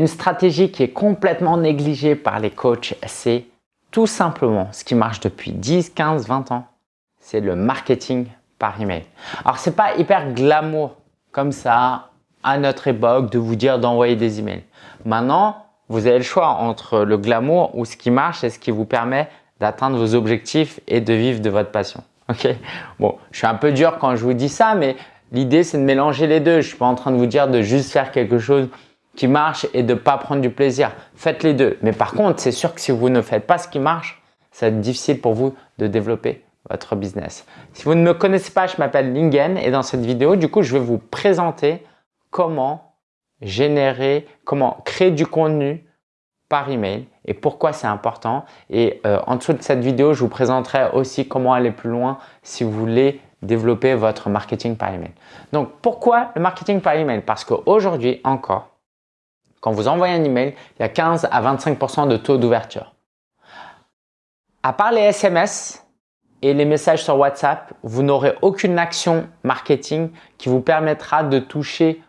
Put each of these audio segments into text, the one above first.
une stratégie qui est complètement négligée par les coachs, c'est tout simplement ce qui marche depuis 10, 15, 20 ans, c'est le marketing par email. Alors, c'est pas hyper glamour comme ça à notre époque de vous dire d'envoyer des emails. Maintenant, vous avez le choix entre le glamour ou ce qui marche et ce qui vous permet d'atteindre vos objectifs et de vivre de votre passion. Ok? Bon, je suis un peu dur quand je vous dis ça, mais l'idée c'est de mélanger les deux. Je suis pas en train de vous dire de juste faire quelque chose qui marche et de pas prendre du plaisir. Faites les deux. Mais par contre, c'est sûr que si vous ne faites pas ce qui marche, ça va être difficile pour vous de développer votre business. Si vous ne me connaissez pas, je m'appelle Lingen et dans cette vidéo, du coup, je vais vous présenter comment générer, comment créer du contenu par email et pourquoi c'est important. Et euh, en dessous de cette vidéo, je vous présenterai aussi comment aller plus loin si vous voulez développer votre marketing par email. Donc, pourquoi le marketing par email? Parce qu'aujourd'hui encore, quand vous envoyez un email, il y a 15 à 25% de taux d'ouverture. À part les SMS et les messages sur WhatsApp, vous n'aurez aucune action marketing qui vous permettra de toucher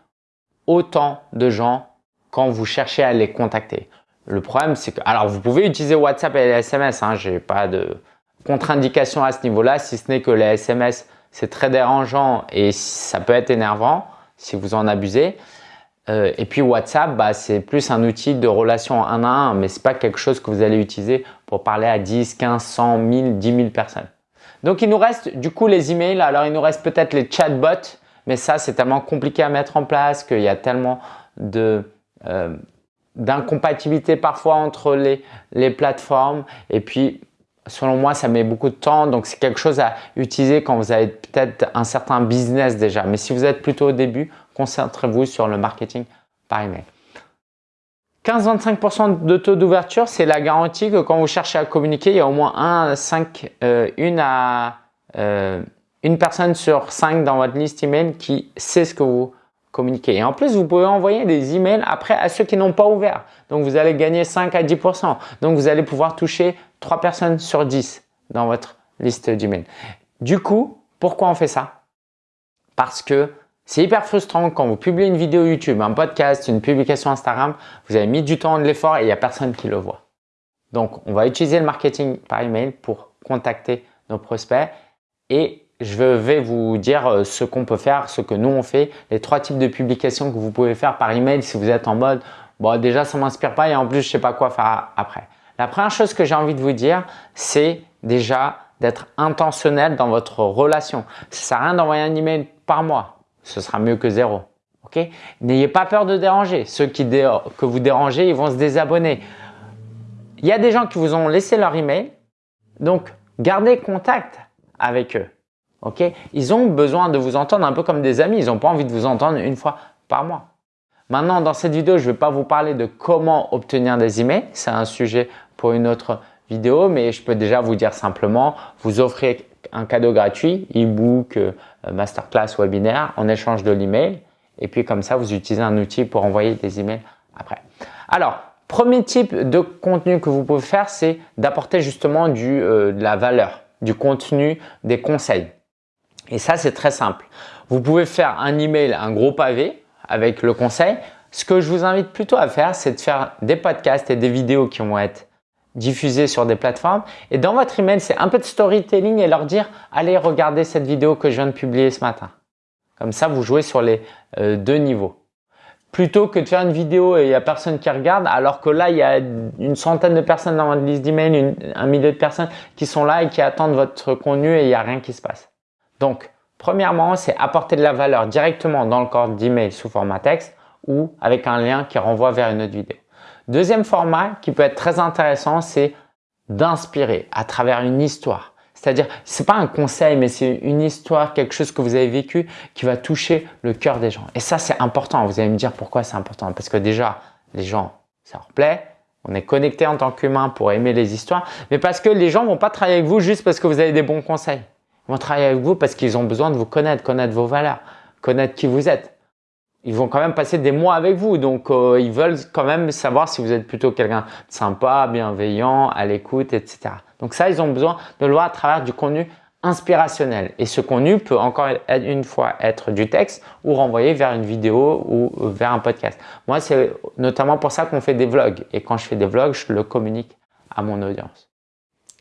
autant de gens quand vous cherchez à les contacter. Le problème, c'est que, alors vous pouvez utiliser WhatsApp et les SMS, hein, j'ai pas de contre-indication à ce niveau-là, si ce n'est que les SMS, c'est très dérangeant et ça peut être énervant si vous en abusez. Euh, et puis WhatsApp, bah, c'est plus un outil de relation un à un, mais c'est pas quelque chose que vous allez utiliser pour parler à 10, 15, 100, 1000, 10 000 personnes. Donc, il nous reste du coup les emails. Alors, il nous reste peut-être les chatbots, mais ça, c'est tellement compliqué à mettre en place qu'il y a tellement euh, d'incompatibilité parfois entre les, les plateformes. Et puis, selon moi, ça met beaucoup de temps. Donc, c'est quelque chose à utiliser quand vous avez peut-être un certain business déjà. Mais si vous êtes plutôt au début, concentrez-vous sur le marketing par email. 15-25% de taux d'ouverture, c'est la garantie que quand vous cherchez à communiquer, il y a au moins un, 5, euh, une, à, euh, une personne sur 5 dans votre liste email qui sait ce que vous communiquez. Et en plus, vous pouvez envoyer des emails après à ceux qui n'ont pas ouvert. Donc, vous allez gagner 5 à 10%. Donc, vous allez pouvoir toucher 3 personnes sur 10 dans votre liste d'emails. Du coup, pourquoi on fait ça? Parce que c'est hyper frustrant quand vous publiez une vidéo YouTube, un podcast, une publication Instagram, vous avez mis du temps, de l'effort et il n'y a personne qui le voit. Donc, on va utiliser le marketing par email pour contacter nos prospects et je vais vous dire euh, ce qu'on peut faire, ce que nous on fait, les trois types de publications que vous pouvez faire par email si vous êtes en mode bon déjà ça m'inspire pas et en plus je sais pas quoi faire après. La première chose que j'ai envie de vous dire, c'est déjà d'être intentionnel dans votre relation. Ça sert à rien d'envoyer un email par mois ce sera mieux que zéro. Ok? N'ayez pas peur de déranger. Ceux qui que vous dérangez, ils vont se désabonner. Il y a des gens qui vous ont laissé leur email, donc gardez contact avec eux. Ok? Ils ont besoin de vous entendre un peu comme des amis. Ils n'ont pas envie de vous entendre une fois par mois. Maintenant, dans cette vidéo, je ne vais pas vous parler de comment obtenir des emails. C'est un sujet pour une autre vidéo, mais je peux déjà vous dire simplement, vous offrez un cadeau gratuit, e-book, euh, masterclass, webinaire, en échange de l'email. Et puis comme ça, vous utilisez un outil pour envoyer des emails après. Alors, premier type de contenu que vous pouvez faire, c'est d'apporter justement du, euh, de la valeur, du contenu, des conseils. Et ça, c'est très simple. Vous pouvez faire un email, un gros pavé avec le conseil. Ce que je vous invite plutôt à faire, c'est de faire des podcasts et des vidéos qui vont être diffuser sur des plateformes. Et dans votre email, c'est un peu de storytelling et leur dire « Allez, regardez cette vidéo que je viens de publier ce matin ». Comme ça, vous jouez sur les euh, deux niveaux. Plutôt que de faire une vidéo et il n'y a personne qui regarde, alors que là, il y a une centaine de personnes dans votre liste d'email, un millier de personnes qui sont là et qui attendent votre contenu et il n'y a rien qui se passe. Donc, premièrement, c'est apporter de la valeur directement dans le corps d'email sous format texte ou avec un lien qui renvoie vers une autre vidéo. Deuxième format qui peut être très intéressant, c'est d'inspirer à travers une histoire. C'est-à-dire, c'est pas un conseil, mais c'est une histoire, quelque chose que vous avez vécu qui va toucher le cœur des gens. Et ça, c'est important. Vous allez me dire pourquoi c'est important. Parce que déjà, les gens, ça leur plaît. On est connecté en tant qu'humain pour aimer les histoires. Mais parce que les gens vont pas travailler avec vous juste parce que vous avez des bons conseils. Ils vont travailler avec vous parce qu'ils ont besoin de vous connaître, connaître vos valeurs, connaître qui vous êtes ils vont quand même passer des mois avec vous. Donc, euh, ils veulent quand même savoir si vous êtes plutôt quelqu'un de sympa, bienveillant, à l'écoute, etc. Donc ça, ils ont besoin de le voir à travers du contenu inspirationnel. Et ce contenu peut encore une fois être du texte ou renvoyer vers une vidéo ou vers un podcast. Moi, c'est notamment pour ça qu'on fait des vlogs. Et quand je fais des vlogs, je le communique à mon audience.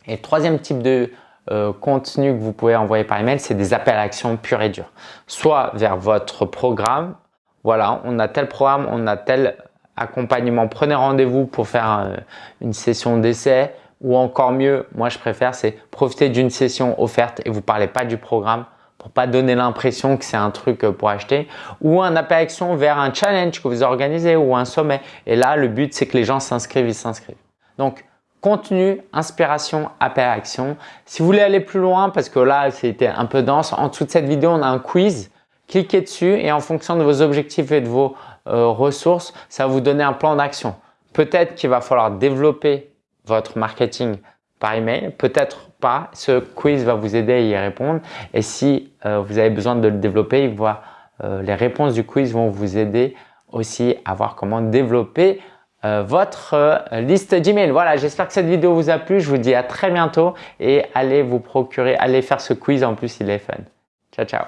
Et troisième type de euh, contenu que vous pouvez envoyer par email, c'est des appels à action purs et durs. Soit vers votre programme, voilà, on a tel programme, on a tel accompagnement, prenez rendez-vous pour faire euh, une session d'essai ou encore mieux, moi je préfère, c'est profiter d'une session offerte et vous parlez pas du programme pour pas donner l'impression que c'est un truc euh, pour acheter ou un appel action vers un challenge que vous organisez ou un sommet. Et là, le but, c'est que les gens s'inscrivent, ils s'inscrivent. Donc, contenu, inspiration, appel à action. Si vous voulez aller plus loin, parce que là, c'était un peu dense, en dessous de cette vidéo, on a un quiz. Cliquez dessus et en fonction de vos objectifs et de vos euh, ressources, ça va vous donner un plan d'action. Peut-être qu'il va falloir développer votre marketing par email, peut-être pas. Ce quiz va vous aider à y répondre. Et si euh, vous avez besoin de le développer, euh, les réponses du quiz vont vous aider aussi à voir comment développer votre liste d'emails. Voilà, j'espère que cette vidéo vous a plu. Je vous dis à très bientôt et allez vous procurer, allez faire ce quiz. En plus, il est fun. Ciao, ciao.